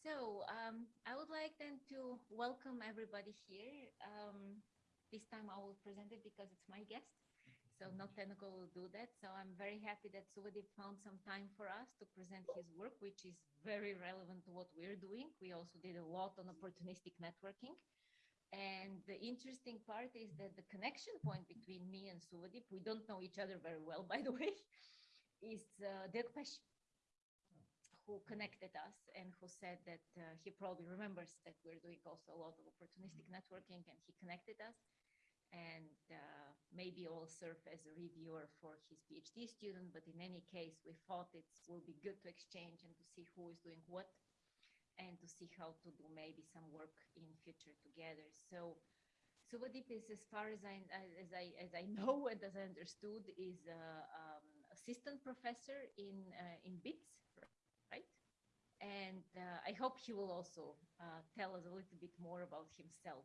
So um, I would like then to welcome everybody here. Um, this time I will present it because it's my guest. So not technical will do that. So I'm very happy that Subhadeep found some time for us to present his work, which is very relevant to what we're doing. We also did a lot on opportunistic networking. And the interesting part is that the connection point between me and Subhadeep, we don't know each other very well, by the way, is uh, Dirk Pesch who connected us and who said that uh, he probably remembers that we're doing also a lot of opportunistic networking and he connected us and uh, maybe will serve as a reviewer for his PhD student. But in any case, we thought it will be good to exchange and to see who is doing what and to see how to do maybe some work in future together. So Subhadeep is, as far as I, as I, as I know and as I understood, is uh, um, assistant professor in, uh, in BITS and uh, I hope he will also uh, tell us a little bit more about himself.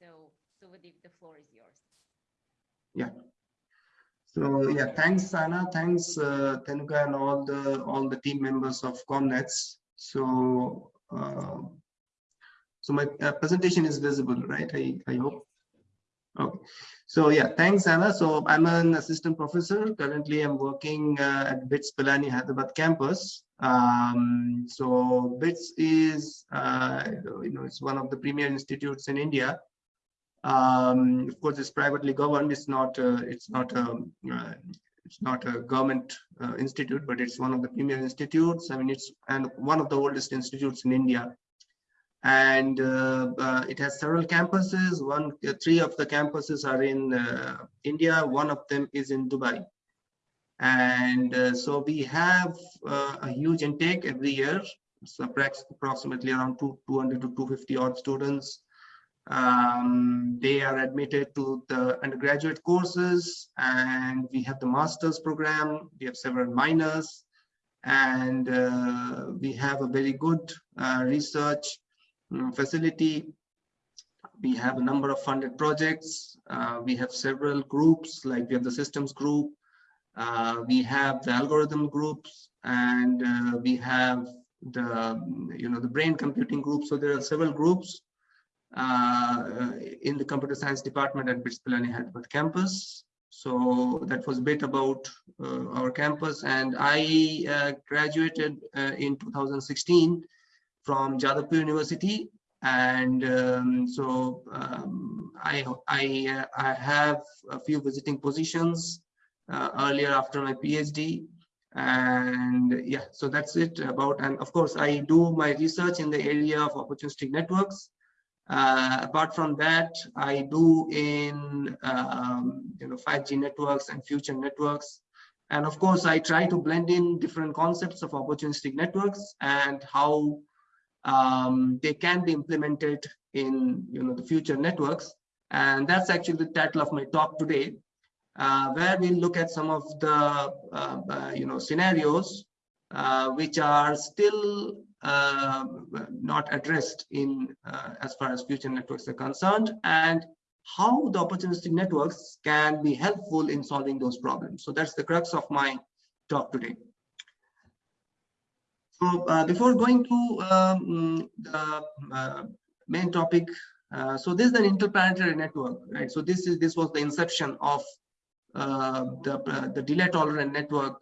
So, Subhadeep, the floor is yours. Yeah. So yeah, thanks Sana, thanks uh, Tenuka and all the all the team members of Comnets. So uh, so my uh, presentation is visible, right? I I hope. Okay. So yeah, thanks Anna. So I'm an assistant professor. Currently, I'm working uh, at BITS Pilani Hyderabad campus. Um, so BITS is, uh, you know, it's one of the premier institutes in India. Um, of course, it's privately governed. It's not, uh, it's not, um, uh, it's not a government uh, institute, but it's one of the premier institutes. I mean, it's and one of the oldest institutes in India. And uh, uh, it has several campuses. One, three of the campuses are in India. One of them is in Dubai. And uh, so we have uh, a huge intake every year. So approximately around 200 to 250 odd students. Um, they are admitted to the undergraduate courses and we have the master's program. We have several minors. And uh, we have a very good uh, research um, facility we have a number of funded projects uh, we have several groups like we have the systems group uh, we have the algorithm groups and uh, we have the, you know, the brain computing group. So there are several groups uh, in the computer science department at BITS Pilani Hyderabad campus. So that was a bit about uh, our campus. And I uh, graduated uh, in 2016 from Jadavpur University. And um, so um, I, I, I have a few visiting positions uh, earlier after my PhD. And yeah, so that's it about, and of course, I do my research in the area of opportunistic networks. Uh, apart from that, I do in um, you know 5G networks and future networks. And of course, I try to blend in different concepts of opportunistic networks and how um, they can be implemented in you know the future networks. And that's actually the title of my talk today uh, where we look at some of the uh, uh, you know scenarios which are still not addressed in as far as future networks are concerned and how the opportunistic networks can be helpful in solving those problems. So that's the crux of my talk today. So uh, before going to um, the uh, main topic, uh, so this is an interplanetary network, right? So this is this was the inception of uh, the, uh, the delay tolerant network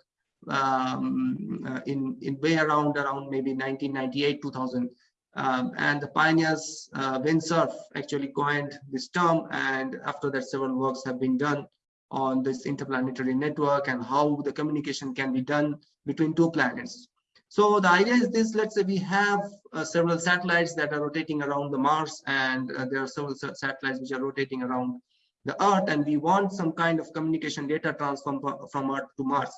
um, uh, in, in way around, around maybe 1998, 2000. Um, and the pioneers, Vint Cerf, actually coined this term. And after that, several works have been done on this interplanetary network and how the communication can be done between two planets. So the idea is this, let's say we have uh, several satellites that are rotating around the Mars and uh, there are several satellites which are rotating around the earth and we want some kind of communication data transfer from earth to mars.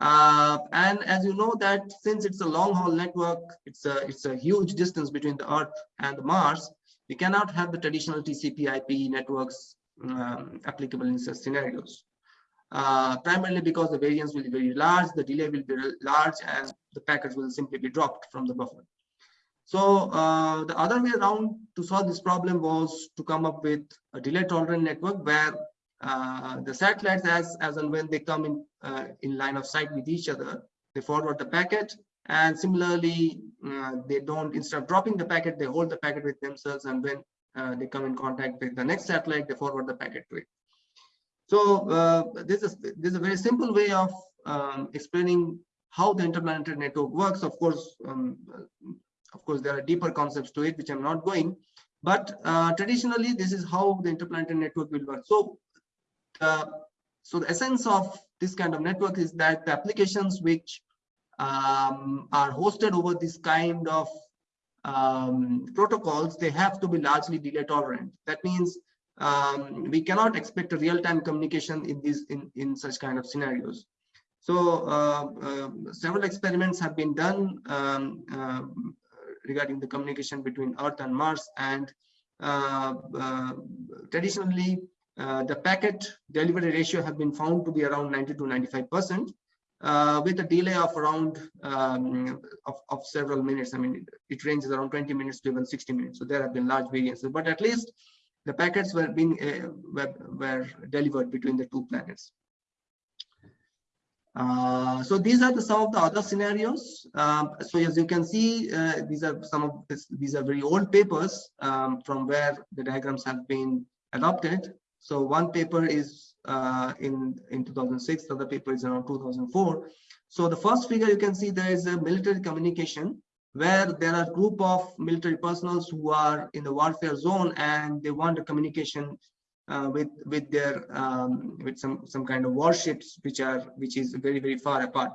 Uh, and as you know that since it's a long haul network it's a it's a huge distance between the earth and the mars we cannot have the traditional tcp ip networks um, applicable in such scenarios. Uh, primarily because the variance will be very large the delay will be large and the packets will simply be dropped from the buffer so uh, the other way around to solve this problem was to come up with a delay tolerant network where uh, the satellites as, as and when they come in, uh, in line of sight with each other, they forward the packet And similarly, uh, they don't, instead of dropping the packet, they hold the packet with themselves. And when uh, they come in contact with the next satellite, they forward the packet to it. So uh, this is this is a very simple way of um, explaining how the interplanetary network works. Of course, um, of course, there are deeper concepts to it, which I'm not going. But uh, traditionally, this is how the interplanetary network will work. So, so the essence of this kind of network is that the applications which um, are hosted over this kind of um, protocols, they have to be largely delay tolerant. That means um, we cannot expect a real-time communication in these in, in such kind of scenarios. So uh, uh, several experiments have been done um, uh, regarding the communication between Earth and Mars. And uh, uh, traditionally, the packet delivery ratio have been found to be around 90 to 95 percent. Uh, with a delay of around um, of, of, several minutes. I mean, it, it, ranges around 20 minutes to even 60 minutes. So there have been large variances, but at least the packets were being uh, were, were, delivered between the two planets. Uh, so these are the, some of the other scenarios. Um, so as you can see, uh, these are some of this, these are very old papers um, from where the diagrams have been adopted. So one paper is uh, in in 2006, the other paper is around 2004. So the first figure you can see there is a military communication where there are group of military personnel who are in the warfare zone and they want a communication with with their um, with some some kind of warships which are which is very very far apart.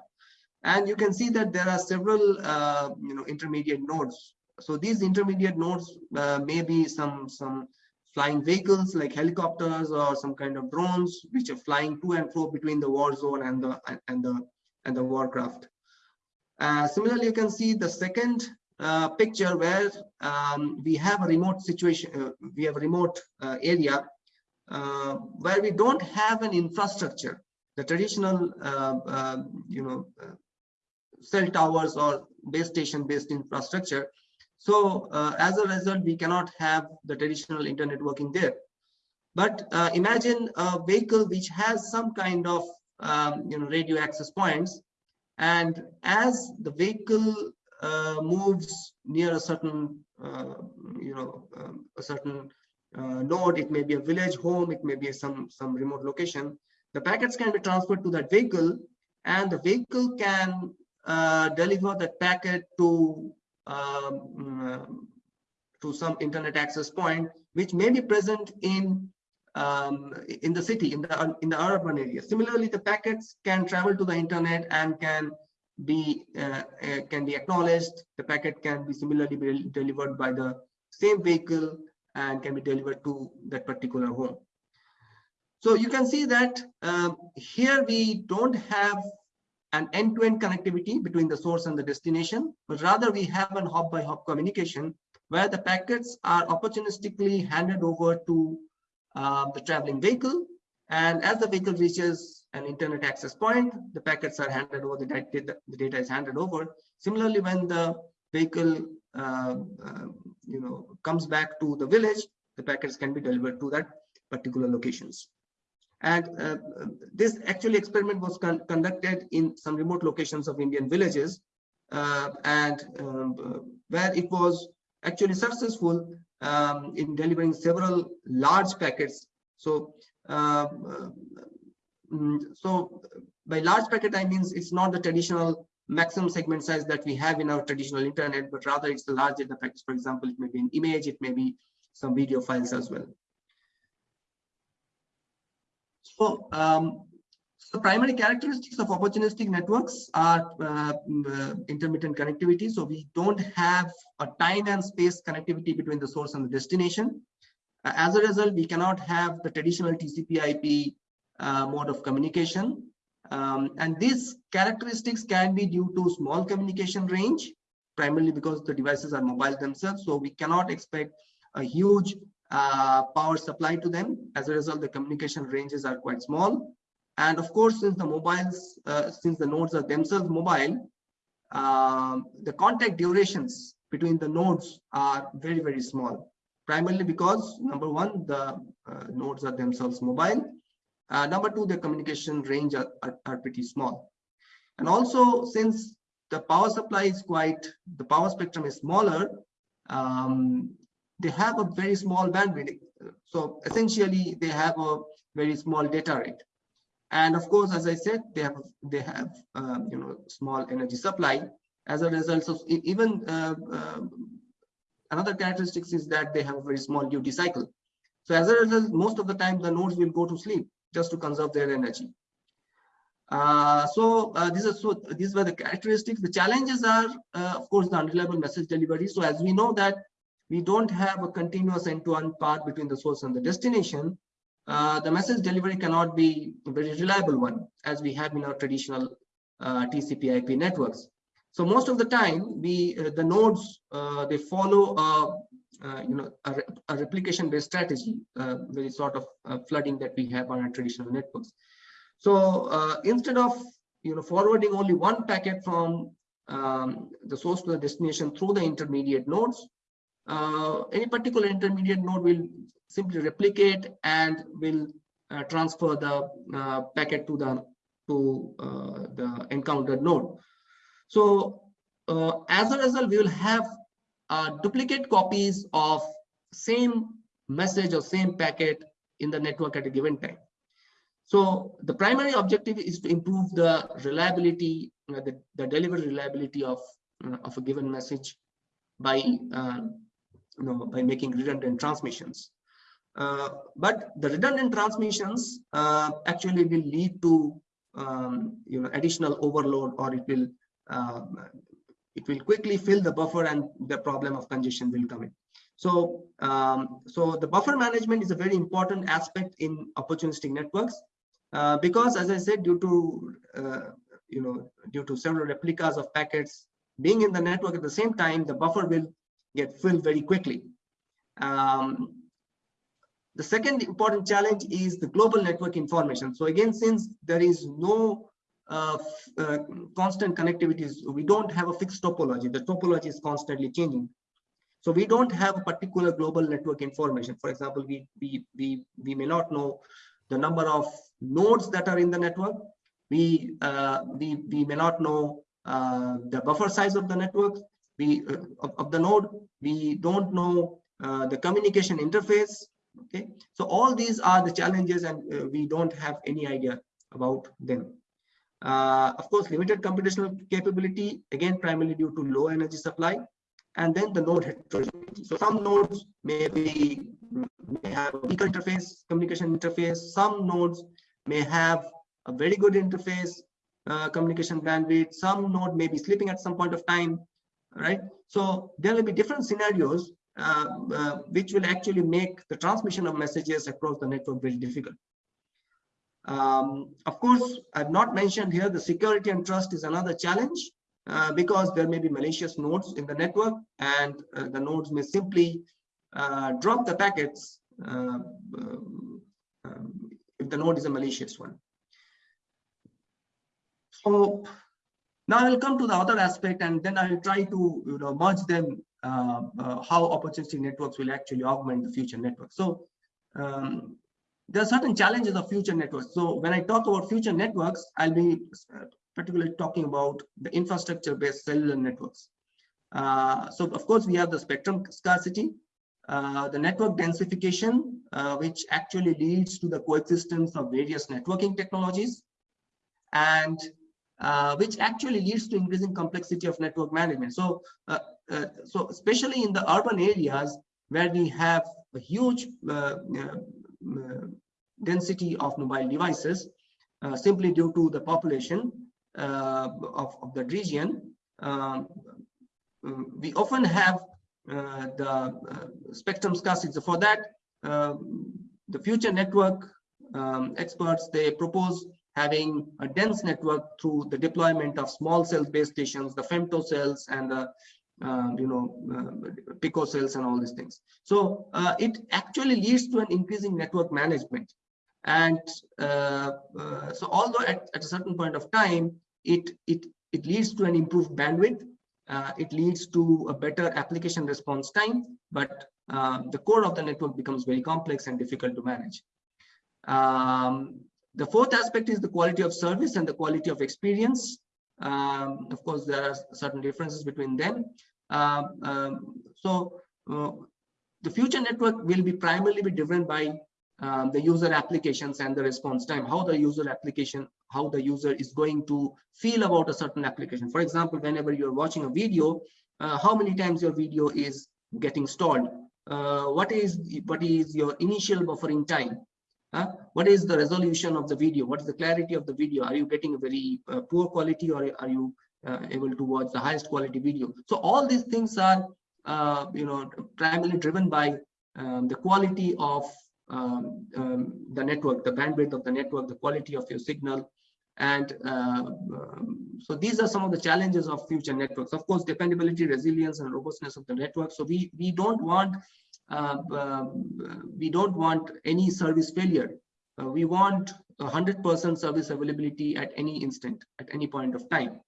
And you can see that there are several uh, you know intermediate nodes. So these intermediate nodes uh, may be some some flying vehicles like helicopters or some kind of drones which are flying to and fro between the war zone and the and the and the warcraft. Uh, similarly you can see the second uh, picture where um, we have a remote situation uh, we have a remote uh, area uh, where we don't have an infrastructure, the traditional, uh, uh, you know, cell towers or base station based infrastructure. So as a result, we cannot have the traditional internet working there. But imagine a vehicle which has some kind of um, you know radio access points and as the vehicle uh, moves near a certain uh, you know um, a certain uh, node, it may be a village home, it may be some, some remote location. The packets can be transferred to that vehicle and the vehicle can uh, deliver that packet to um, to some internet access point, which may be present in um, in the city, in the in the urban area. Similarly, the packets can travel to the internet and can be uh, uh, can be acknowledged. The packet can be similarly be delivered by the same vehicle and can be delivered to that particular home. So you can see that um, here we don't have an end-to-end -end connectivity between the source and the destination, but rather we have an hop-by-hop -hop communication where the packets are opportunistically handed over to uh, the traveling vehicle. And as the vehicle reaches an internet access point, the packets are handed over, the data, the data is handed over. Similarly, when the vehicle you know, comes back to the village, the packets can be delivered to that particular locations. And uh, this actually experiment was con conducted in some remote locations of Indian villages uh, and um, uh, where it was actually successful um, in delivering several large packets. So, um, uh, so by large packet, I means it's not the traditional maximum segment size that we have in our traditional internet, but rather it's the large data packets. For example, it may be an image, it may be some video files as well. So, um, so primary characteristics of opportunistic networks are uh, intermittent connectivity. So we don't have a time and space connectivity between the source and the destination. Uh, as a result, we cannot have the traditional TCP IP uh, mode of communication. Um, and these characteristics can be due to small communication range, primarily because the devices are mobile themselves. So we cannot expect a huge uh, power supply to them. As a result, the communication ranges are quite small. And of course, since the mobiles, uh, since the nodes are themselves mobile, um, the contact durations between the nodes are very, very small. Primarily because number one, the uh, nodes are themselves mobile uh, number two, the communication range are, are, are, pretty small. And also, since the power supply is quite, the power spectrum is smaller, um, they have a very small bandwidth. So essentially they have a very small data rate. And of course, as I said, they have they have uh, you know small energy supply. As a result of even uh, uh, another characteristics is that they have a very small duty cycle. So as a result, most of the time the nodes will go to sleep just to conserve their energy. Uh, so uh, these are so these were the characteristics. The challenges are, uh, of course, the unreliable message delivery. So as we know that we don't have a continuous end-to-end -end path between the source and the destination, uh, the message delivery cannot be a very reliable one, as we have in our traditional uh, TCP/IP networks. So most of the time, we uh, the nodes they follow a you know a, a replication-based strategy, very sort of flooding that we have on our traditional networks. So uh, instead of you know forwarding only one packet from um, the source to the destination through the intermediate nodes, uh, any particular intermediate node will simply replicate and will uh, transfer the uh, packet to the to uh, the encountered node. So uh, as a result, we will have duplicate copies of same message or same packet in the network at a given time. So the primary objective is to improve the reliability, uh, the, the delivery reliability of, uh, of a given message by, uh, you know, by making redundant transmissions. Uh, but the redundant transmissions uh, actually will lead to, um, you know, additional overload or it will, um, it will quickly fill the buffer and the problem of congestion will come in. So, um, so the buffer management is a very important aspect in opportunistic networks. Uh, because as I said, due to, uh, you know, due to several replicas of packets being in the network at the same time, the buffer will get filled very quickly. Um, the second important challenge is the global network information. So again, since there is no uh, uh, constant connectivity, we don't have a fixed topology. The topology is constantly changing. So we don't have a particular global network information. For example, we, we, we, we may not know the number of nodes that are in the network. We, uh, we, we may not know uh, the buffer size of the network, we, uh, of, of, the node. We don't know uh, the communication interface. Okay, so all these are the challenges and we don't have any idea about them. Uh, of course, limited computational capability, again, primarily due to low energy supply and then the node heterogeneity. So some nodes may be may have a weaker interface, communication interface. Some nodes may have a very good interface, uh, communication bandwidth. Some node may be sleeping at some point of time, right? So there will be different scenarios uh, uh, which will actually make the transmission of messages across the network very difficult. Um, of course, I've not mentioned here the security and trust is another challenge. Uh, because there may be malicious nodes in the network and uh, the nodes may simply uh, drop the packets uh, um, um, if the node is a malicious one. So now I will come to the other aspect and then I will try to you know, merge them uh, how opportunity networks will actually augment the future network. So um, there are certain challenges of future networks. So when I talk about future networks, I'll be particularly talking about the infrastructure-based cellular networks. Uh, so of course, we have the spectrum scarcity, uh, the network densification, uh, which actually leads to the coexistence of various networking technologies, and uh, which actually leads to increasing complexity of network management. So, uh, uh, so especially in the urban areas where we have a huge density of mobile devices, simply due to the population, uh, of, of the region, um, um, we often have uh, the uh, spectrum scarcity. For that, the future network um, experts, they propose having a dense network through the deployment of small cell base stations, the femto cells and the uh, you know, uh, pico cells and all these things. So uh, it actually leads to an increasing network management. And so although at, at, a certain point of time, it, it, it leads to an improved bandwidth. Uh, it leads to a better application response time, but uh, the core of the network becomes very complex and difficult to manage. Um, the fourth aspect is the quality of service and the quality of experience. Um, of course, there are certain differences between them. Uh, um, so uh, the future network will be primarily be driven by um, the user applications and the response time, how the user application, how the user is going to feel about a certain application. For example, whenever you're watching a video, uh, how many times your video is getting stalled? Uh, what is what is your initial buffering time? What is the resolution of the video? What is the clarity of the video? Are you getting a very uh, poor quality or are you uh, able to watch the highest quality video? So all these things are, uh, you know, primarily driven by um, the quality of um, um, the network, the bandwidth of the network, the quality of your signal. And uh, um, so these are some of the challenges of future networks. Of course, dependability, resilience, and robustness of the network. So we, we don't want we don't want any service failure. Uh, we want 100% service availability at any instant, at any point of time.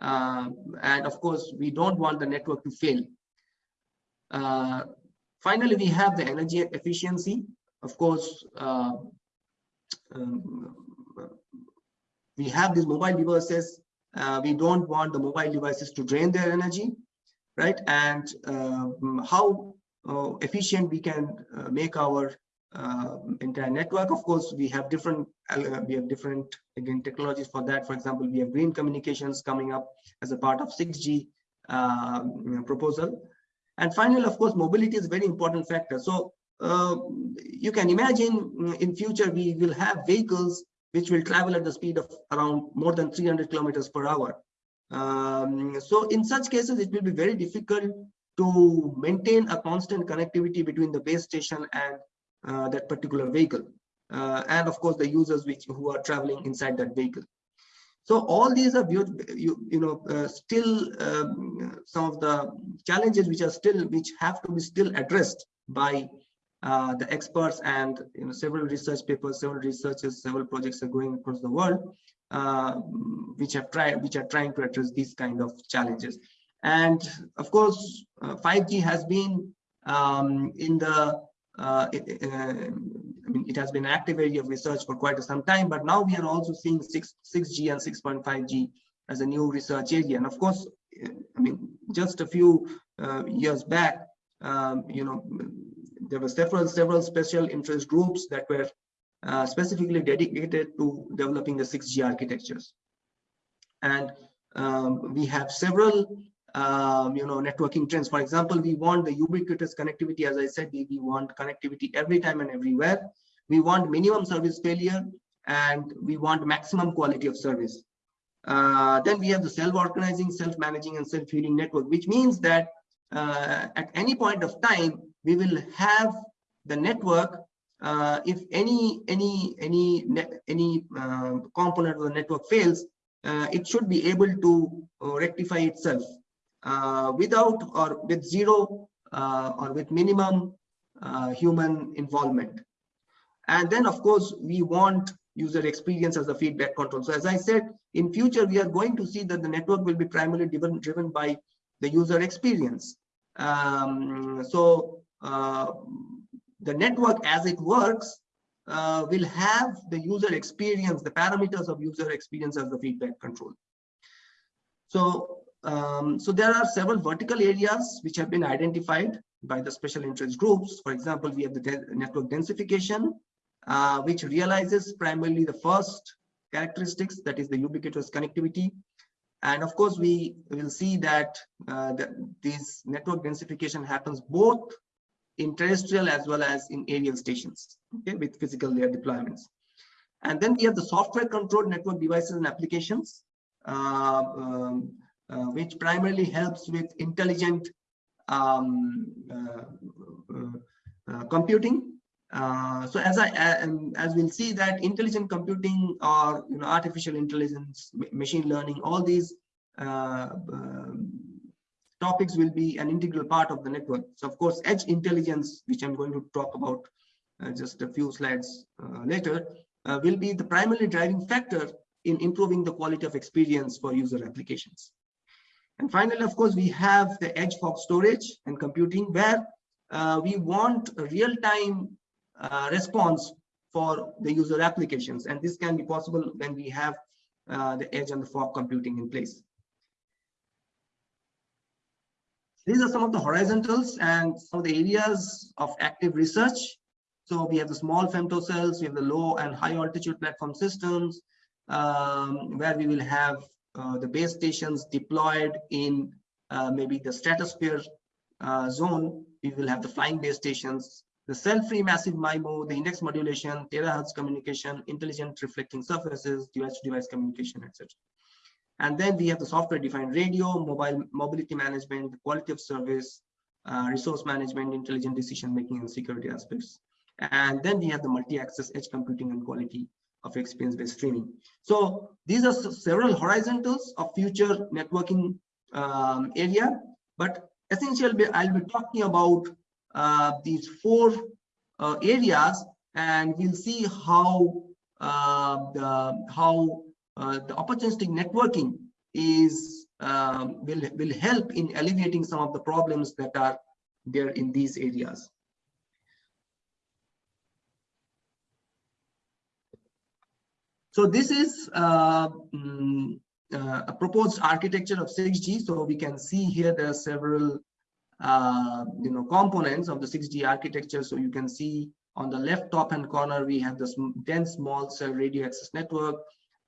Uh, and of course, we don't want the network to fail. Uh, finally, we have the energy efficiency. Of course, uh, um, we have these mobile devices. Uh, we don't want the mobile devices to drain their energy, right? And um, how uh, efficient we can uh, make our uh, entire network. Of course, we have different we have different again technologies for that. For example, we have green communications coming up as a part of 6G proposal. And finally, of course, mobility is a very important factor. So uh, you can imagine mm, in future we will have vehicles which will travel at the speed of around more than 300 kilometers per hour. Um, so in such cases, it will be very difficult to maintain a constant connectivity between the base station and uh, that particular vehicle. Uh, and of course, the users which who are traveling inside that vehicle. So all these are you, you know uh, still um, some of the challenges which are still which have to be still addressed by uh, the experts and you know several research papers, several researchers, several projects are going across the world, uh, which have tried which are trying to address these kind of challenges. And of course, 5G uh, has been um, in the uh, uh, I mean, it has been an active area of research for quite some time, but now we are also seeing 6, 6G and 6.5G as a new research area. And of course, I mean, just a few uh, years back, um, you know, there were several several special interest groups that were uh, specifically dedicated to developing the 6G architectures. And um, we have several, um, you know, networking trends. For example, we want the ubiquitous connectivity. As I said, we, we want connectivity every time and everywhere. We want minimum service failure and we want maximum quality of service. Uh, then we have the self-organizing, self-managing, and self-healing network, which means that uh, at any point of time, we will have the network uh, if any any any any uh, component of the network fails uh, it should be able to uh, rectify itself uh, without or with zero uh, or with minimum human involvement. And then of course we want user experience as a feedback control. So as i said in future we are going to see that the network will be primarily driven driven by the user experience. Um, so uh, the network as it works uh, will have the user experience, the parameters of user experience as the feedback control. So, um, so there are several vertical areas which have been identified by the special interest groups. For example, we have the de network densification, uh, which realizes primarily the first characteristics, that is the ubiquitous connectivity. And of course, we will see that, uh, that this network densification happens both in terrestrial as well as in aerial stations, okay, with physical layer deployments. And then we have the software controlled network devices and applications, uh, um, uh, which primarily helps with intelligent um, uh, uh, uh computing. So as I as we'll see that intelligent computing or you know artificial intelligence, machine learning, all these um, topics will be an integral part of the network. So of course, edge intelligence, which I'm going to talk about uh, just a few slides uh, later, uh, will be the primary driving factor in improving the quality of experience for user applications. And finally, of course, we have the edge fog storage and computing where uh, we want a real-time uh, response for the user applications. And this can be possible when we have uh, the edge and the fog computing in place. These are some of the horizontals and some of the areas of active research. So we have the small femtocells, we have the low and high altitude platform systems, um, where we will have the base stations deployed in uh, maybe the stratosphere uh, zone. We will have the flying base stations, the cell-free massive MIMO, the index modulation, terahertz communication, intelligent reflecting surfaces, device-to-device -device communication, etc. And then we have the software-defined radio, mobile mobility management, quality of service, uh, resource management, intelligent decision-making, and security aspects. And then we have the multi-access edge computing and quality of experience-based streaming. So these are several horizontals of future networking um, area, but essentially I'll be talking about uh, these four uh, areas, and we'll see how uh, the how uh, the opportunistic networking is um, will will help in alleviating some of the problems that are there in these areas. So this is uh, um, uh, a proposed architecture of 6G. So we can see here there are several uh, you know components of the 6G architecture. So you can see on the left top hand corner we have this dense small cell radio access network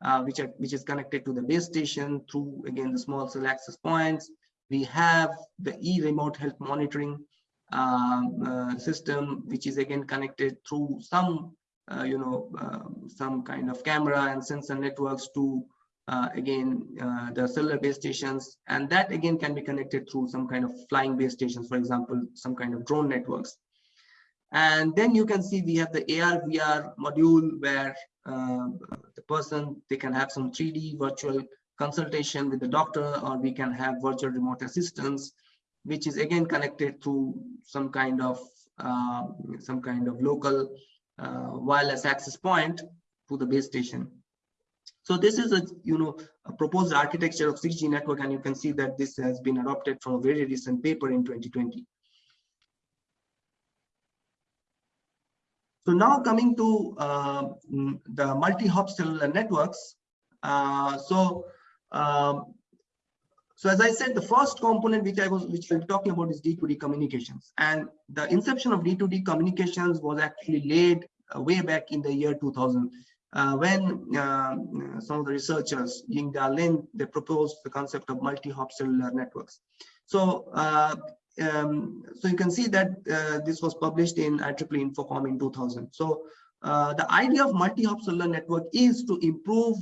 uh, which, are, which is connected to the base station through, again, the small cell access points. We have the e-remote health monitoring um, uh, system, which is again connected through some, uh, you know, um, some kind of camera and sensor networks to, uh, again, uh, the cellular base stations. And that again can be connected through some kind of flying base stations, for example, some kind of drone networks. And then you can see we have the AR VR module where uh, the person, they can have some 3D virtual consultation with the doctor, or we can have virtual remote assistance, which is again connected to some kind of uh, some kind of local wireless access point to the base station. So this is a you know a proposed architecture of 6G network, and you can see that this has been adopted from a very recent paper in 2020. So now coming to uh, the multi-hop cellular networks. Uh, so, um, so as I said, the first component which I was which I'm talking about is D2D communications, and the inception of D2D communications was actually laid uh, way back in the year 2000. Uh, when uh, some of the researchers, Da Lin, they proposed the concept of multi-hop cellular networks. So uh, um, so you can see that uh, this was published in IEEE Infocom in 2000. So the idea of multi-hop cellular network is to improve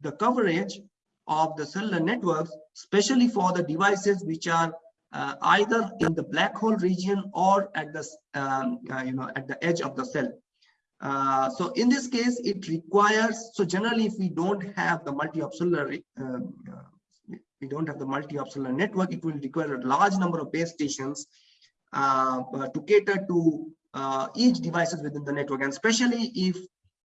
the coverage of the cellular networks, especially for the devices which are uh, either in the black hole region or at the um, uh, you know at the edge of the cell. Uh, so in this case, it requires so generally if we don't have the multi-hop cellular um, uh, we don't have the multi-hop cellular network, it will require a large number of base stations uh, to cater to uh, each devices within the network. And especially if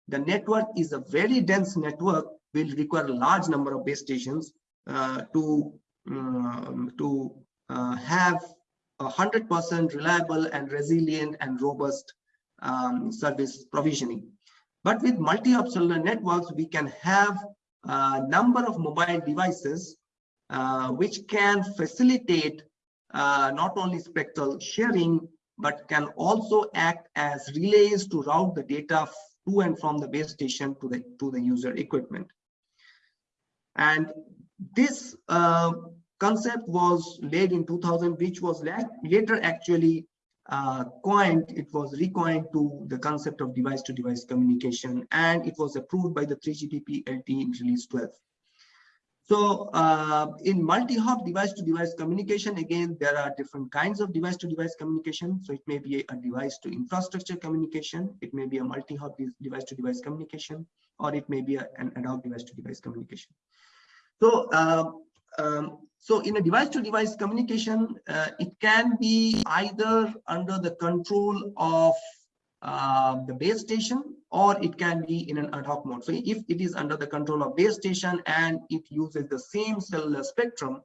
the network is a very dense network, will require a large number of base stations uh, to, um, to uh, have a 100% reliable and resilient and robust um, service provisioning. But with multi-hop cellular networks, we can have a number of mobile devices uh, which can facilitate uh, not only spectral sharing, but can also act as relays to route the data to and from the base station to the, to the user equipment. And this uh, concept was laid in 2000, which was later actually uh, coined, it was recoined to the concept of device-to-device communication, and it was approved by the 3GPP LT in release 12. So uh, in multi-hop device-to-device communication, again, there are different kinds of device-to-device communication. So it may be a device-to-infrastructure communication, it may be a multi-hop device-to-device communication, or it may be a, an ad hoc device-to-device communication. So, uh, um, so in a device-to-device -device communication, uh, it can be either under the control of uh, the base station or it can be in an ad hoc mode. So if it is under the control of base station and it uses the same cellular spectrum,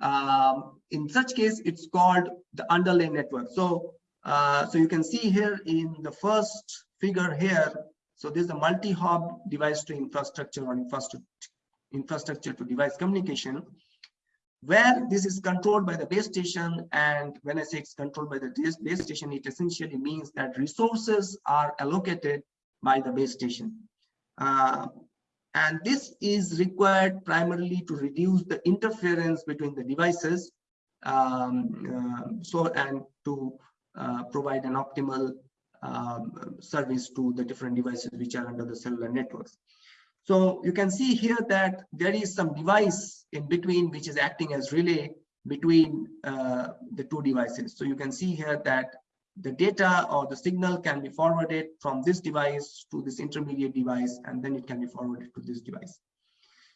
um, in such case, it's called the underlay network. So, uh, so you can see here in the first figure here, so this is a multi-hop device to infrastructure or infrastructure infrastructure to device communication, where this is controlled by the base station. And when I say it's controlled by the base station, it essentially means that resources are allocated by the base station. Uh, and this is required primarily to reduce the interference between the devices um, uh, so and to uh, provide an optimal um, service to the different devices which are under the cellular networks. So you can see here that there is some device in between which is acting as relay between uh, the two devices. So you can see here that the data or the signal can be forwarded from this device to this intermediate device, and then it can be forwarded to this device.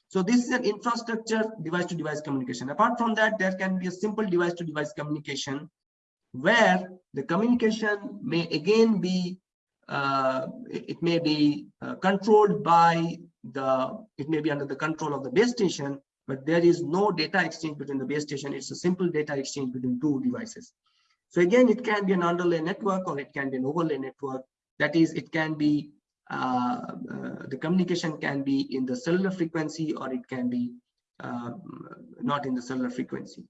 So this is an infrastructure device to device communication. Apart from that, there can be a simple device to device communication where the communication may again be, uh, it may be uh, controlled by the, it may be under the control of the base station, but there is no data exchange between the base station. It's a simple data exchange between two devices. So again, it can be an underlay network or it can be an overlay network. That is, it can be, uh, uh, the communication can be in the cellular frequency or it can be uh, not in the cellular frequency.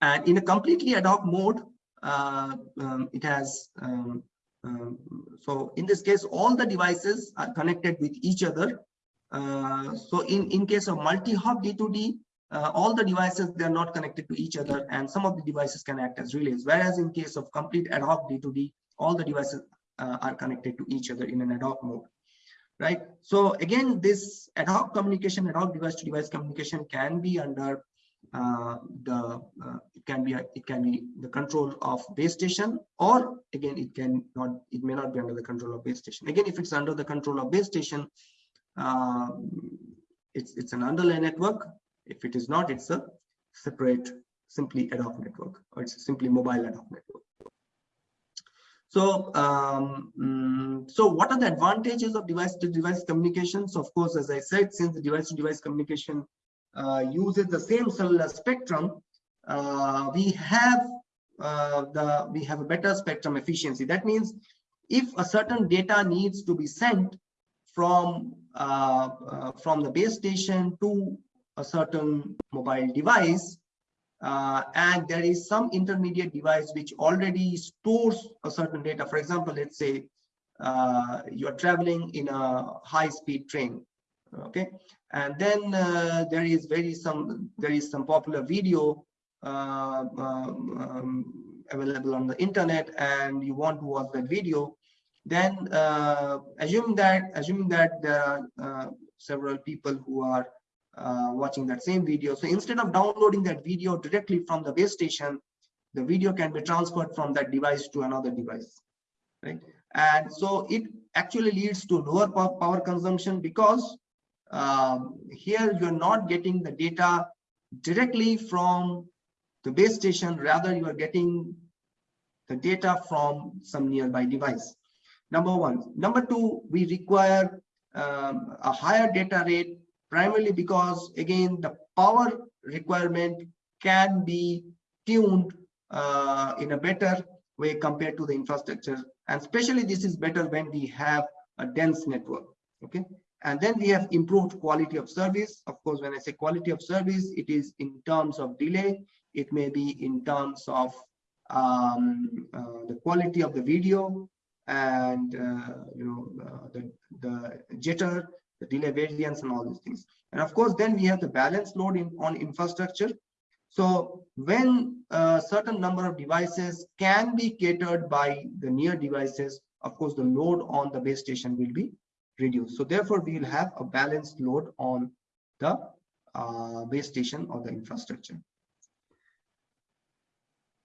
And in a completely ad hoc mode, uh, um, it has, um, um, so in this case, all the devices are connected with each other. Uh, so in, in case of multi-hop D2D, uh, all the devices, they're not connected to each other and some of the devices can act as relays. Whereas in case of complete ad hoc D2D, all the devices uh, are connected to each other in an ad hoc mode right so again this ad hoc communication ad hoc device to device communication can be under the uh, it can be a, it can be the control of base station or again it can not it may not be under the control of base station. Again if it's under the control of base station uh, it's it's an underlay network. If it is not it's a separate simply ad hoc network or it's simply mobile ad hoc network. So um, mm, so what are the advantages of device to device communication so of course as i said since the device to device communication uh, uses the same cellular spectrum, uh, we have uh, the we have a better spectrum efficiency. That means if a certain data needs to be sent from from the base station to a certain mobile device, uh, and there is some intermediate device which already stores a certain data. For example, let's say uh, you're traveling in a high-speed train, okay, and then uh, there is very some there is some popular video uh, um, available on the internet and you want to watch that video then uh, assume that assuming that there are uh, several people who are uh, watching that same video. So instead of downloading that video directly from the base station the video can be transferred from that device to another device right? And so it actually leads to lower power consumption because um, here you're not getting the data directly from the base station, rather you are getting the data from some nearby device. Number one. Number two, we require um, a higher data rate primarily because again, the power requirement can be tuned uh, in a better way compared to the infrastructure. And especially this is better when we have a dense network. Okay. And then we have improved quality of service. Of course, when I say quality of service, it is in terms of delay. It may be in terms of um, uh, the quality of the video and uh, you know uh, the, the jitter, the delay variance and all these things. And of course, then we have the balance load in, on infrastructure. So when a certain number of devices can be catered by the near devices, of course, the load on the base station will be reduce. So therefore, we will have a balanced load on the uh, base station or the infrastructure.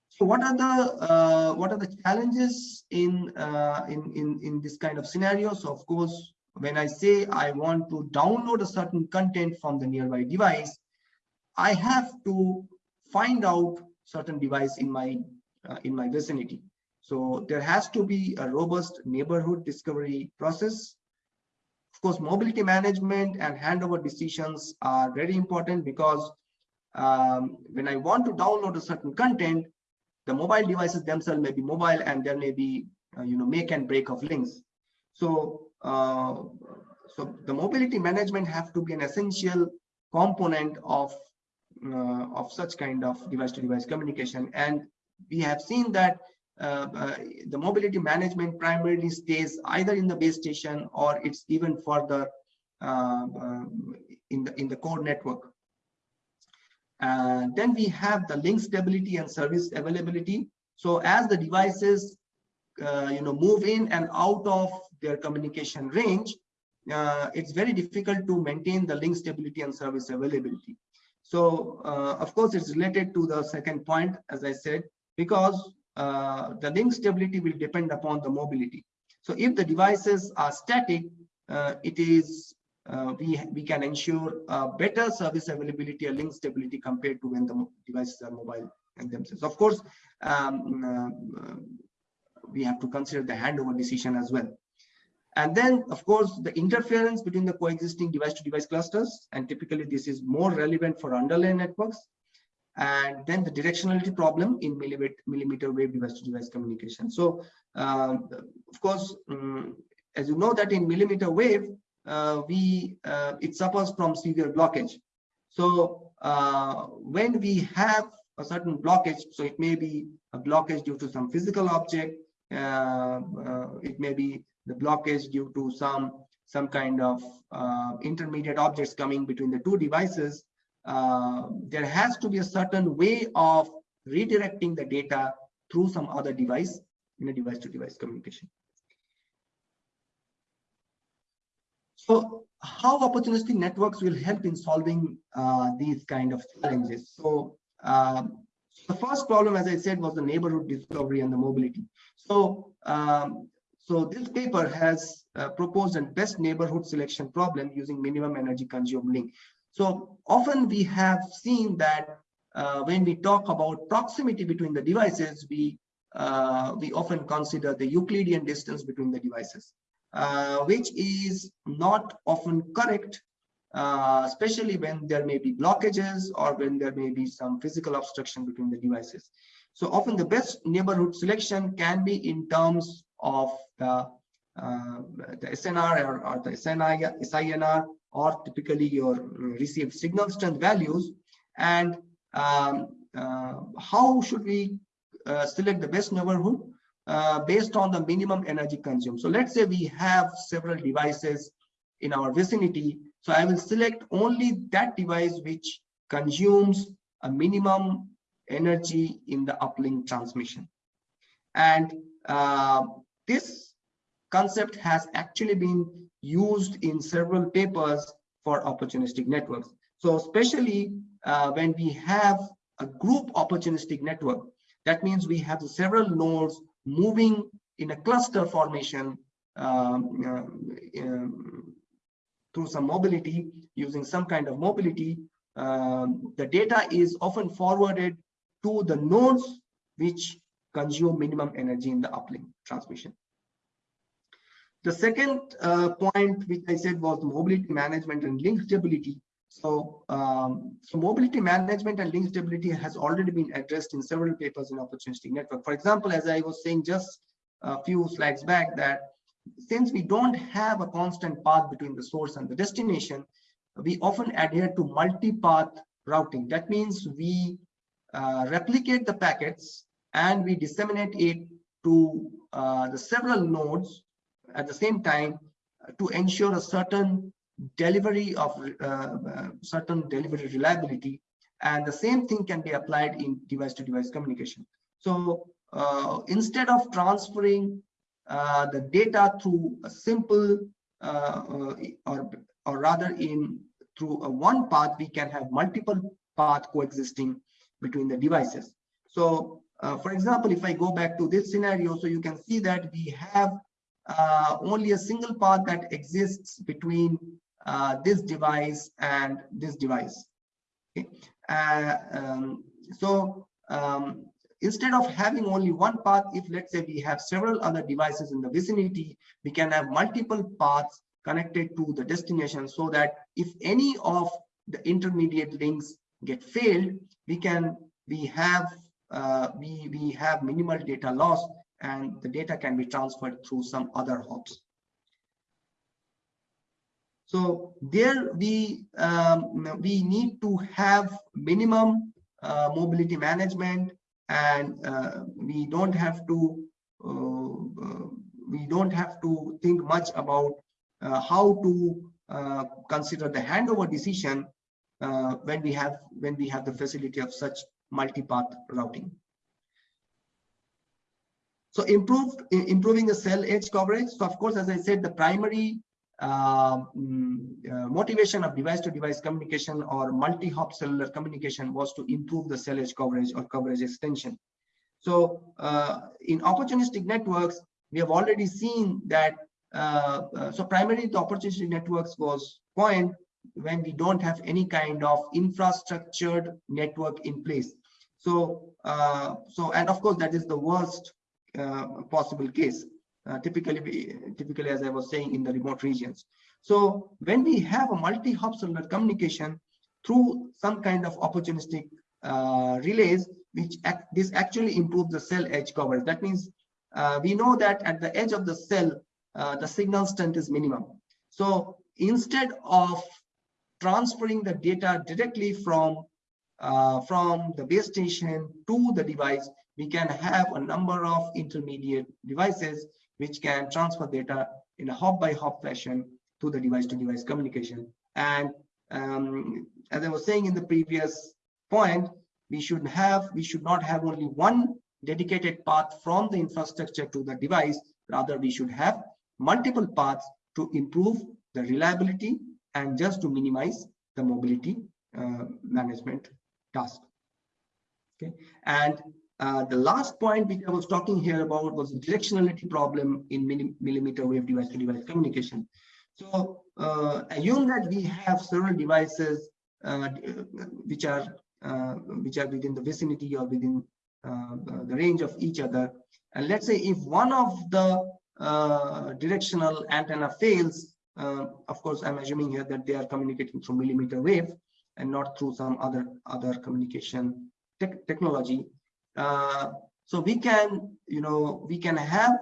So what are the uh, what are the challenges in uh, in in in this kind of scenario? So of course, when I say I want to download a certain content from the nearby device, I have to find out certain device in my uh, in my vicinity. So there has to be a robust neighborhood discovery process of course, mobility management and handover decisions are very important because um, when I want to download a certain content, the mobile devices themselves may be mobile and there may be, uh, you know, make and break of links. So, uh, so the mobility management have to be an essential component of uh, of such kind of device to device communication and we have seen that the mobility management primarily stays either in the base station or it's even further uh, uh, in the in the core network then we have the link stability and service availability so as the devices uh, you know move in and out of their communication range uh, it's very difficult to maintain the link stability and service availability. So uh, of course, it's related to the second point, as I said, because uh, the link stability will depend upon the mobility. So if the devices are static, uh, it is uh, we we can ensure better service availability or link stability compared to when the devices are mobile and themselves. Of course, um, uh, we have to consider the handover decision as well. And then, of course, the interference between the coexisting device-to-device -device clusters, and typically this is more relevant for underlay networks. And then the directionality problem in millimeter wave device-to-device communication. So, um, of course, um, as you know that in millimeter wave, uh, we uh, it suffers from severe blockage. So uh, when we have a certain blockage, so it may be a blockage due to some physical object, uh, uh, it may be the blockage due to some some kind of uh, intermediate objects coming between the two devices, uh, there has to be a certain way of redirecting the data through some other device in a device-to-device communication. So how opportunistic networks will help in solving uh, these kind of challenges? So um, the first problem, as I said, was the neighborhood discovery and the mobility. So um, so this paper has uh, proposed a best neighborhood selection problem using minimum energy consumed link. So often we have seen that uh, when we talk about proximity between the devices, we uh, we often consider the Euclidean distance between the devices, uh, which is not often correct, uh, especially when there may be blockages or when there may be some physical obstruction between the devices. So often the best neighborhood selection can be in terms of the, uh, the SNR or, or the SNI, SINR or typically your received signal strength values and um, uh, how should we uh, select the best neighborhood uh, based on the minimum energy consumed. So let's say we have several devices in our vicinity. So I will select only that device which consumes a minimum energy in the uplink transmission. And uh, this concept has actually been used in several papers for opportunistic networks. So especially uh, when we have a group opportunistic network, that means we have several nodes moving in a cluster formation um, uh, um, through some mobility, using some kind of mobility. Um, the data is often forwarded to the nodes which consume minimum energy in the uplink transmission. The second uh, point which I said was mobility management and link stability. So, um, so mobility management and link stability has already been addressed in several papers in opportunistic network. For example, as I was saying just a few slides back that since we don't have a constant path between the source and the destination, we often adhere to multi-path routing. That means we uh, replicate the packets and we disseminate it to uh, the several nodes at the same time uh, to ensure a certain delivery of uh, uh, certain delivery reliability and the same thing can be applied in device to device communication. So uh, instead of transferring uh, the data through a simple uh, or or rather in through a one path we can have multiple path coexisting between the devices. So for example if i go back to this scenario so you can see that we have uh, only a single path that exists between uh, this device and this device. Okay. Uh, um, so um, instead of having only one path, if let's say we have several other devices in the vicinity, we can have multiple paths connected to the destination so that if any of the intermediate links get failed, we can we have uh, we we have minimal data loss and the data can be transferred through some other hops. So there we um, we need to have minimum uh, mobility management, and uh, we don't have to uh, uh we don't have to think much about uh, how to uh, consider the handover decision when we have when we have the facility of such multi-path routing. So improved improving the cell edge coverage. So of course, as I said, the primary uh, uh, motivation of device-to-device -device communication or multi-hop cellular communication was to improve the cell edge coverage or coverage extension. So uh, in opportunistic networks, we have already seen that. Uh, uh, so primarily the opportunistic networks was point when we don't have any kind of infrastructured network in place. So, uh, so and of course that is the worst possible case. Uh, typically, typically, as I was saying, in the remote regions. So when we have a multi-hop cellular communication through some kind of opportunistic uh, relays, which act, this actually improves the cell edge coverage. That means uh, we know that at the edge of the cell, uh, the signal strength is minimum. So instead of transferring the data directly from uh, from the base station to the device, we can have a number of intermediate devices which can transfer data in a hop by hop fashion to the device to device communication. And um, as I was saying in the previous point, we should have, we should not have only one dedicated path from the infrastructure to the device. Rather, we should have multiple paths to improve the reliability and just to minimize the mobility uh, management task. Okay, and uh, the last point which I was talking here about was the directionality problem in millimeter wave device-to-device communication. So uh, assume that we have several devices uh, which are uh, which are within the vicinity or within uh, the range of each other. And let's say if one of the directional antenna fails, of course, I'm assuming here that they are communicating through millimeter wave and not through some other other communication te technology uh, so we can, you know, we can have,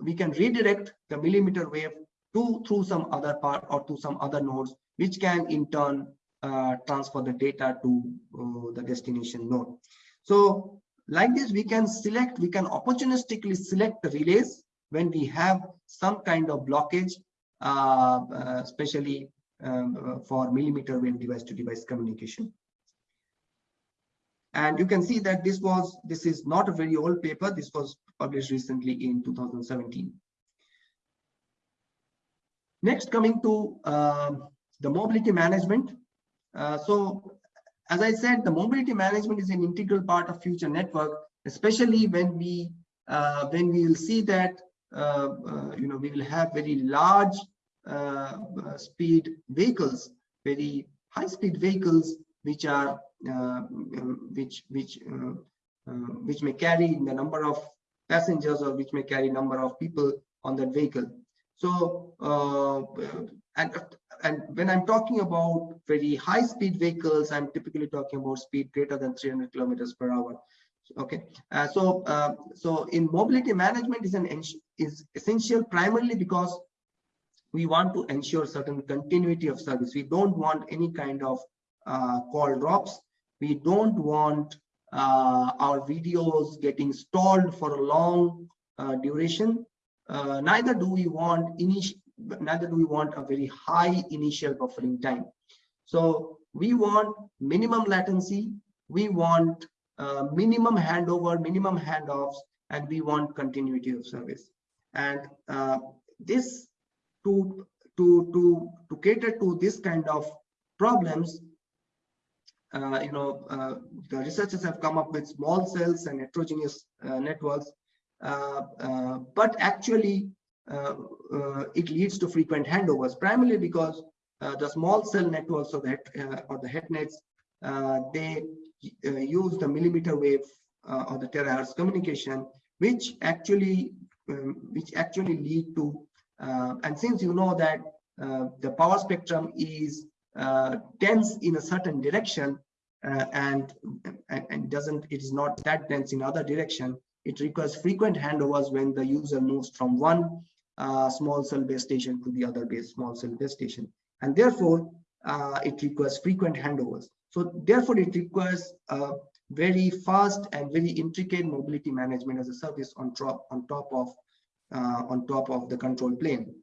we can redirect the millimeter wave to through some other part or to some other nodes, which can in turn uh, transfer the data to uh, the destination node. So like this, we can select, we can opportunistically select the relays when we have some kind of blockage, uh, uh especially um, for millimeter wave device to device communication. And you can see that this was, this is not a very old paper. This was published recently in 2017. Next, coming to uh, the mobility management. Uh, so, as I said, the mobility management is an integral part of future network, especially when we uh, when we will see that uh, uh, you know we will have very large uh, speed vehicles, very high speed vehicles, which are which which uh, uh, which may carry the number of passengers or which may carry number of people on that vehicle. So and and when I'm talking about very high speed vehicles, I'm typically talking about speed greater than 300 kilometers per hour. Okay, uh, so uh, so in mobility management is an is essential primarily because we want to ensure certain continuity of service. We don't want any kind of uh, call drops we don't want uh, our videos getting stalled for a long uh, duration. Uh, neither do we want initial, neither do we want a very high initial buffering time. So we want minimum latency, we want uh, minimum handover, minimum handoffs, and we want continuity of service. And uh, this to to to to cater to this kind of problems, uh, you know, uh, the researchers have come up with small cells and heterogeneous uh, networks, but actually it leads to frequent handovers, primarily because the small cell networks or the, or the HetNets, they use the millimeter wave or the terahertz communication, which actually um, which actually lead to uh, and since you know that uh, the power spectrum is uh, dense in a certain direction uh, and, and doesn't it is not that dense in other direction it requires frequent handovers when the user moves from one uh, small cell base station to the other base small cell base station. And therefore, uh, it requires frequent handovers. So therefore, it requires uh, very fast and very intricate mobility management as a service on top on top of uh, on top of the control plane.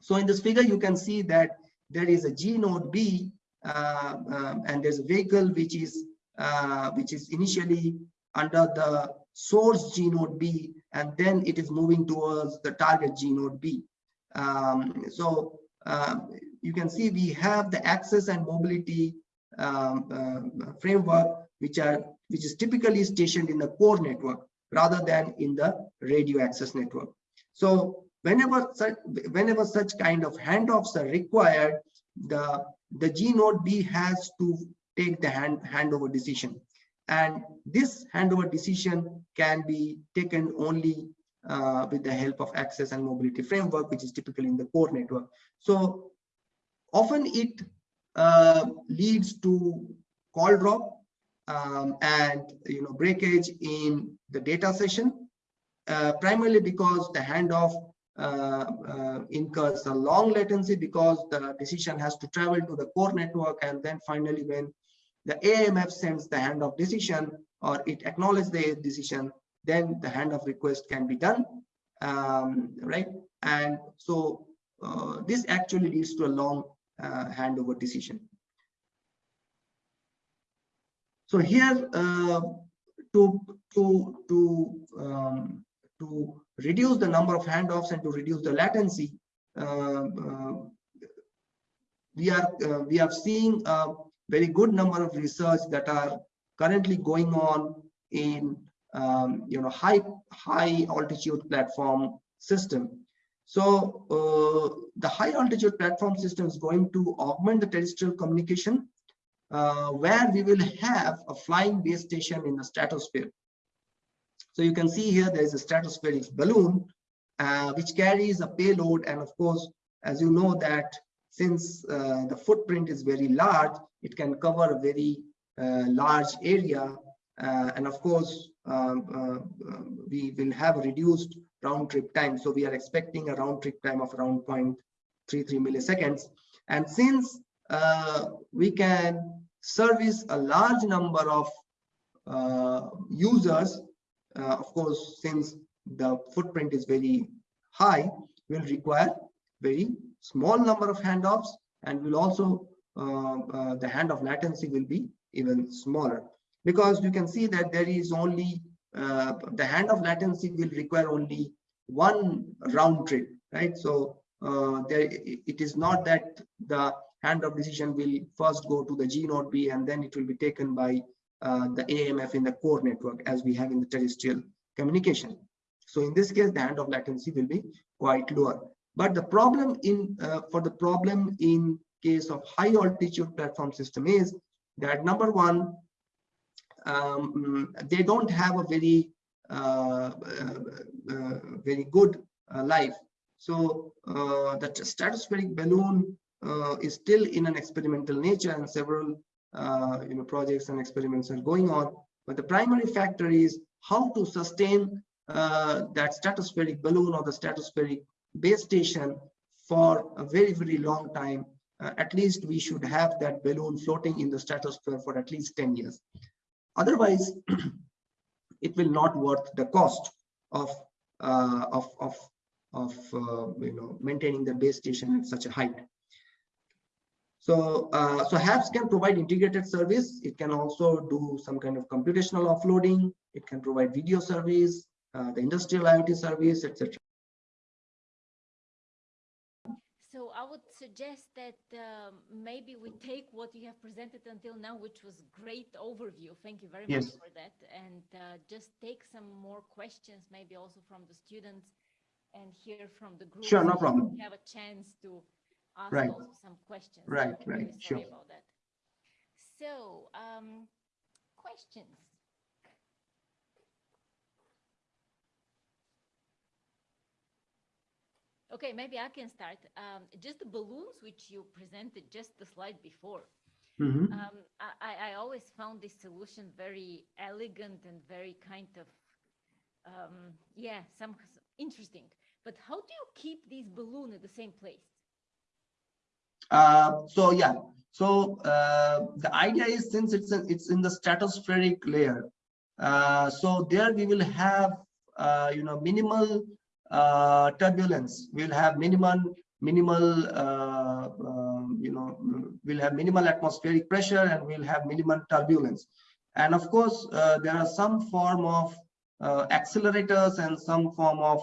So in this figure, you can see that there is a G node B uh, um, and there's a vehicle which is uh, which is initially under the source G node B and then it is moving towards the target G node B. Um, so um, you can see we have the access and mobility um, uh, framework which are which is typically stationed in the core network rather than in the radio access network. So whenever such whenever such kind of handoffs are required, the the G node B has to take the hand handover decision, and this handover decision can be taken only uh, with the help of access and mobility framework, which is typically in the core network. So often it uh, leads to call drop um, and you know breakage in the data session, uh, primarily because the handoff incurs a long latency because the decision has to travel to the core network and then finally when the AMF sends the handoff decision or it acknowledges the decision, then the handoff request can be done, um, right? And so uh, this actually leads to a long uh, handover decision. So here, uh, to to to um, to reduce the number of handoffs and to reduce the latency, uh, uh, we are uh, we are seeing a very good number of research that are currently going on in um, you know high high altitude platform system. So uh, the high altitude platform system is going to augment the terrestrial communication uh, where we will have a flying base station in the stratosphere. So you can see here there is a stratospheric balloon uh, which carries a payload. And of course as you know that since uh, the footprint is very large it can cover a very uh, large area. Uh, and of course um, uh, we will have reduced round trip time. So we are expecting a round trip time of around 0.33 milliseconds. And since uh, we can service a large number of uh, users. Uh, of course, since the footprint is very high, will require very small number of handoffs and will also uh, uh, the handoff latency will be even smaller. Because you can see that there is only uh, the handoff latency will require only one round trip right? So uh, there it is not that the handoff decision will first go to the G node B and then it will be taken by uh, the AMF in the core network as we have in the terrestrial communication. So in this case, the handoff latency will be quite lower. But the problem in uh, for the problem in case of high altitude platform system is that number one, um, they don't have a very uh, uh, uh very good life. So the stratospheric balloon is still in an experimental nature and several uh, you know projects and experiments are going on. But the primary factor is how to sustain uh, that stratospheric balloon or the stratospheric base station for a very very long time. Uh, at least we should have that balloon floating in the stratosphere for at least 10 years. Otherwise it will not worth the cost of uh, of of of uh, you know maintaining the base station at such a height so, uh, so HAPS can provide integrated service. It can also do some kind of computational offloading. It can provide video service, uh, the industrial IoT service, etc. So I would suggest that um, maybe we take what you have presented until now, which was great overview. Thank you very yes. much for that. And uh, just take some more questions, maybe also from the students and hear from the group. Sure, no problem. Have a chance to ask right. also some questions. Right, right, really sure. about that. So, um, questions. Okay, maybe I can start. Um, just the balloons which you presented just the slide before. Mm -hmm. um, I, I always found this solution very elegant and very kind of, um, yeah, some interesting but how do you keep these balloon at the same place? Uh, so yeah, so uh, the idea is since it's in, it's in the stratospheric layer, uh, so there we will have uh, you know minimal uh, turbulence. We'll have minimal minimal uh, um, you know we'll have minimal atmospheric pressure and we'll have minimal turbulence. And of course, uh, there are some form of accelerators and some form of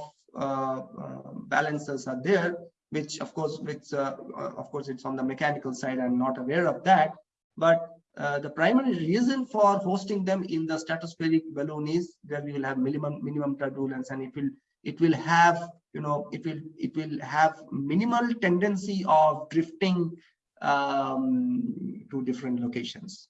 balances are there which of course which uh, uh, of course it's on the mechanical side i'm not aware of that but uh, the primary reason for hosting them in the stratospheric balloon is that we will have minimum minimum turbulence and it will it will have you know it will it will have minimal tendency of drifting um, to different locations.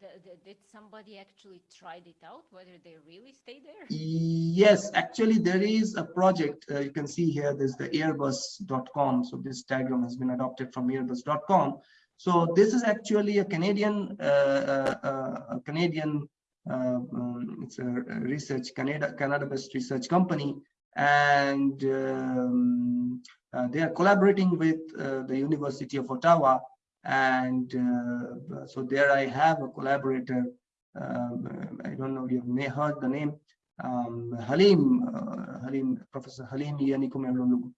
The, the, did somebody actually tried it out, whether they really stay there? Yes, actually there is a project. Uh, you can see here, there's the airbus.com. So this diagram has been adopted from airbus.com. So this is actually a Canadian, uh, uh, uh a Canadian, uh, um, it's a research, Canada, Canada-based research company. And um, uh, they are collaborating with the University of Ottawa and uh, so there I have a collaborator. Um, I don't know if you may heard the name um, Halim, uh, Halim, Professor Halim Yanikomeroglu.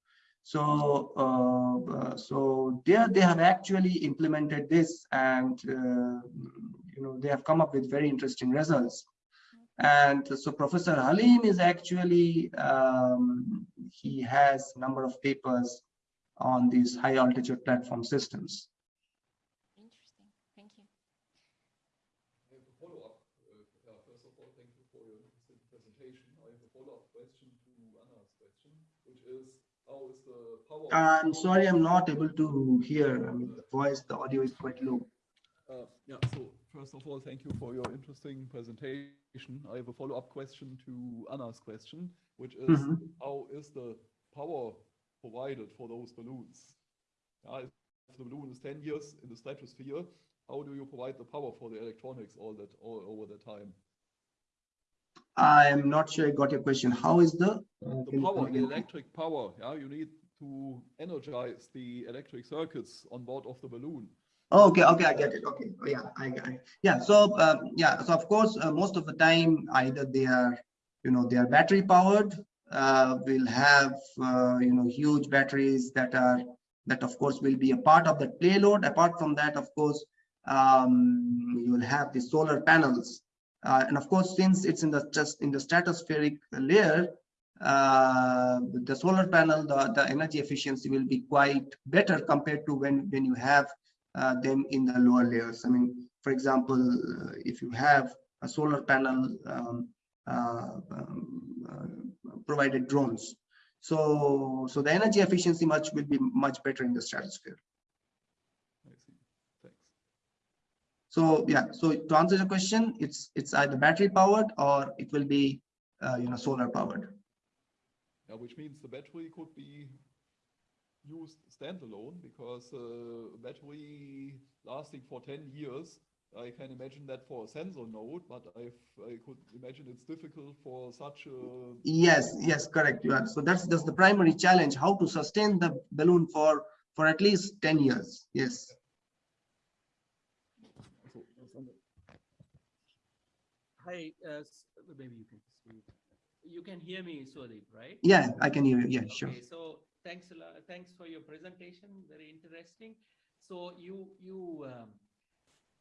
So, uh, so there they have actually implemented this, and you know they have come up with very interesting results. And so Professor Halim is actually, um, he has number of papers on these high altitude platform systems. I'm sorry, I'm not able to hear. I mean, the voice, the audio is quite low. Uh, yeah, so first of all, thank you for your interesting presentation. I have a follow-up question to Anna's question, which is mm -hmm. how is the power provided for those balloons? Yeah, if the balloon is 10 years in the stratosphere, how do you provide the power for the electronics all that all over the time? I'm not sure I got your question. How is the uh, the power, the electric power? Yeah, you need to energize the electric circuits on board of the balloon. Okay, okay, I get it. Okay, oh, yeah, I, I yeah. So um, yeah, so of course, uh, most of the time, either they are, you know, they are battery powered. Uh, we'll have uh, you know huge batteries that are that of course will be a part of the payload. Apart from that, of course, um, you will have the solar panels, uh, and of course, since it's in the just in the stratospheric layer, uh, the solar panel, the, the energy efficiency will be quite better compared to when, when you have uh, them in the lower layers. I mean, for example, uh, if you have a solar panel um, uh, um, uh, provided drones. So, so the energy efficiency much will be much better in the stratosphere. So yeah, so to answer the question, it's it's either battery powered or it will be uh, you know solar powered which means the battery could be used standalone because uh, battery lasting for 10 years I can imagine that for a sensor node, but I've, I could imagine it's difficult for such a... Yes, yes, correct. You are. So that's, that's the primary challenge, how to sustain the balloon for, for at least 10 years. Yes. Hi, uh, maybe you can speak you can hear me, Swadip, right? Yeah, I can hear you. Yeah, sure. So thanks a lot. Thanks for your presentation. Very interesting. So you you um,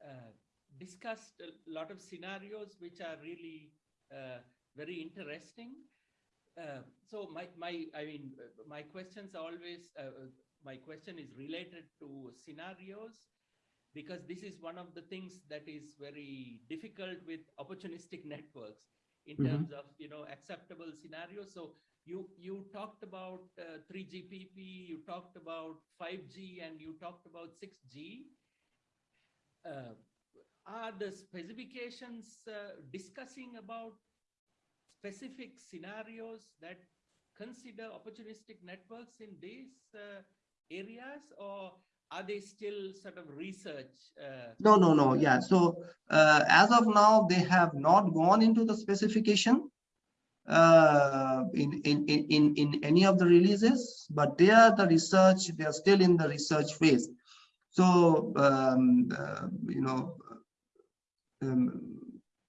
uh, discussed a lot of scenarios which are really uh, very interesting. Uh, so my my I mean my questions always uh, uh, my question is related to scenarios because this is one of the things that is very difficult with opportunistic networks in mm -hmm. terms of you know acceptable scenarios. So you you talked about uh, 3GPP, you talked about 5G, and you talked about 6G. Uh, are the specifications uh, discussing about specific scenarios that consider opportunistic networks in these uh, areas or are they still sort of research? Uh, no, no, no. Yeah. So uh, as of now, they have not gone into the specification. uh, in, in, in, in, any of the releases, but they are the research, they are still in the research phase. So, um, uh, you know, um,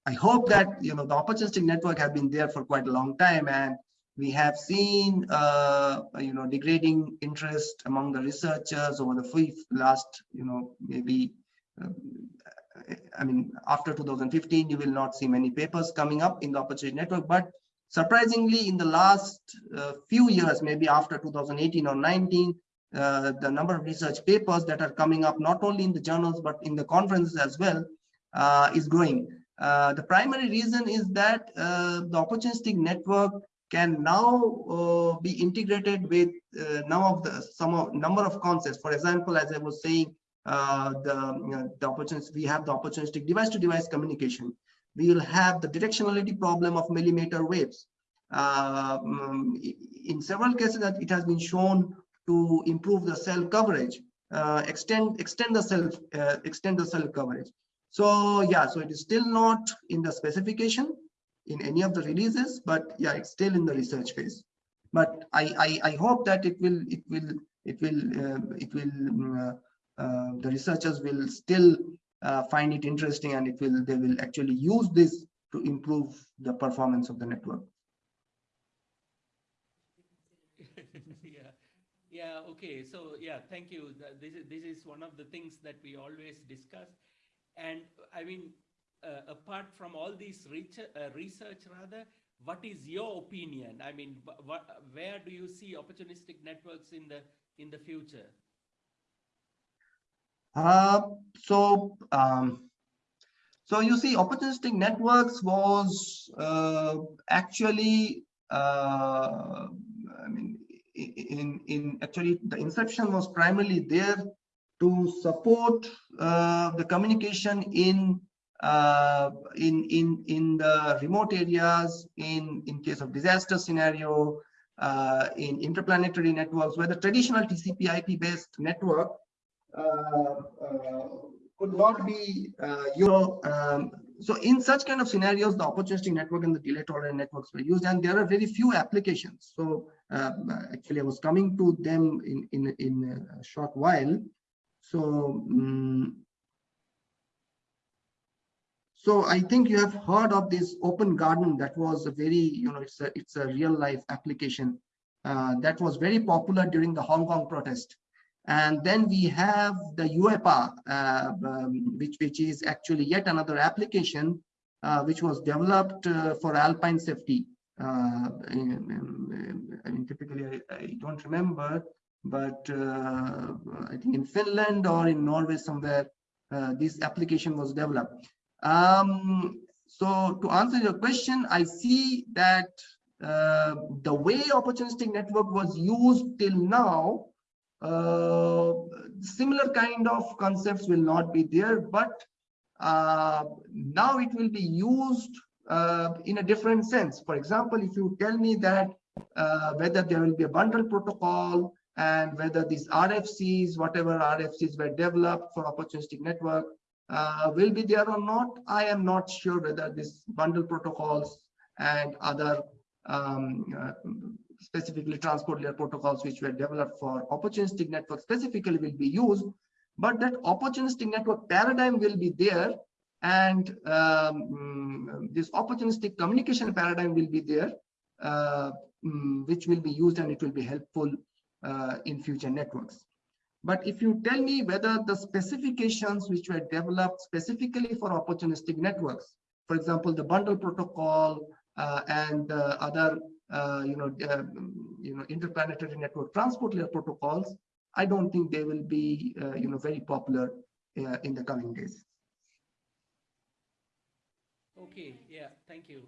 I hope that, you know, the opportunistic network have been there for quite a long time and we have seen, uh, you know, degrading interest among the researchers over the last, you know, maybe, um, I mean, after 2015, you will not see many papers coming up in the opportunity network, but surprisingly, in the last uh, few years, maybe after 2018 or 19, uh, the number of research papers that are coming up, not only in the journals, but in the conferences as well, uh, is growing. Uh, the primary reason is that uh, the opportunistic network can now uh, be integrated with uh, now of the some of, number of concepts. For example, as I was saying, uh, the you know, the opportunity we have the opportunistic device-to-device communication. We will have the directionality problem of millimeter waves. Um, in several cases, that it has been shown to improve the cell coverage, uh, extend extend the cell uh, extend the cell coverage. So yeah, so it is still not in the specification in any of the releases, but yeah, it's still in the research phase. But I I, I hope that it will it will it will uh, it will uh, uh, the researchers will still uh, find it interesting and it will they will actually use this to improve the performance of the network. yeah yeah okay so yeah thank you this is this is one of the things that we always discuss and i mean apart from all these research, uh, research rather what is your opinion? I mean where do you see opportunistic networks in the in the future? Uh, so um, so you see opportunistic networks was uh, actually uh, I mean in in actually the inception was primarily there to support uh, the communication in in in in the remote areas in in case of disaster scenario uh, in interplanetary networks where the traditional TCP IP based network uh, uh, could not be uh, you know um, so in such kind of scenarios the opportunistic network and the delay tolerant networks were used and there are very few applications so uh, actually I was coming to them in, in, in a short while. So, um, so I think you have heard of this open garden that was a very, you know, it's a, it's a real life application uh, that was very popular during the Hong Kong protest. And then we have the UEPA, uh, um, which, which is actually yet another application uh, which was developed uh, for alpine safety. Uh, I mean, typically I, I, don't remember, but uh, I think in Finland or in Norway somewhere, uh, this application was developed. Um, so to answer your question, I see that uh, the way opportunistic network was used till now, uh, similar kind of concepts will not be there, but uh, now it will be used uh, in a different sense. For example, if you tell me that uh, whether there will be a bundle protocol and whether these RFCs, whatever RFCs were developed for opportunistic network, uh, will be there or not, I am not sure whether these bundle protocols and other um, uh, specifically transport layer protocols which were developed for opportunistic network specifically will be used, but that opportunistic network paradigm will be there and um, this opportunistic communication paradigm will be there, uh, um, which will be used and it will be helpful uh, in future networks. But if you tell me whether the specifications which were developed specifically for opportunistic networks, for example, the bundle protocol uh, and other, uh, you know, uh, you know, interplanetary network transport layer protocols, I don't think they will be, uh, you know, very popular in the coming days. Okay, yeah, thank you.